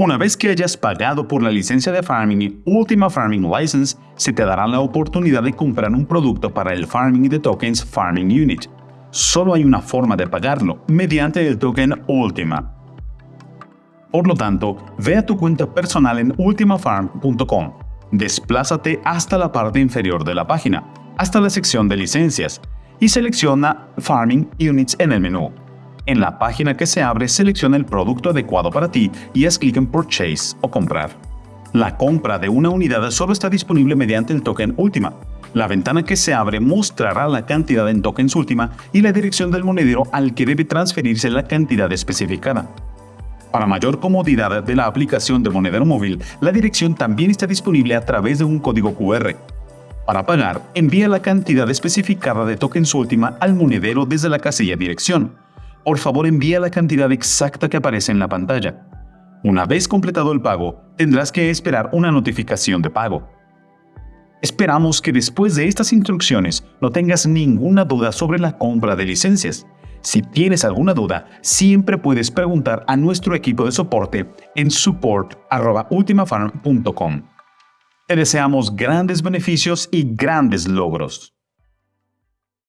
Una vez que hayas pagado por la licencia de Farming Ultima Farming License, se te dará la oportunidad de comprar un producto para el Farming de Tokens Farming Unit. Solo hay una forma de pagarlo, mediante el token Ultima. Por lo tanto, ve a tu cuenta personal en ultimafarm.com. Desplázate hasta la parte inferior de la página, hasta la sección de licencias, y selecciona Farming Units en el menú. En la página que se abre, selecciona el producto adecuado para ti y haz clic en Purchase o Comprar. La compra de una unidad solo está disponible mediante el token Ultima. La ventana que se abre mostrará la cantidad en tokens Ultima y la dirección del monedero al que debe transferirse la cantidad especificada. Para mayor comodidad de la aplicación de monedero móvil, la dirección también está disponible a través de un código QR. Para pagar, envía la cantidad especificada de tokens Ultima al monedero desde la casilla dirección por favor envía la cantidad exacta que aparece en la pantalla. Una vez completado el pago, tendrás que esperar una notificación de pago. Esperamos que después de estas instrucciones no tengas ninguna duda sobre la compra de licencias. Si tienes alguna duda, siempre puedes preguntar a nuestro equipo de soporte en support.ultimafarm.com. Te deseamos grandes beneficios y grandes logros.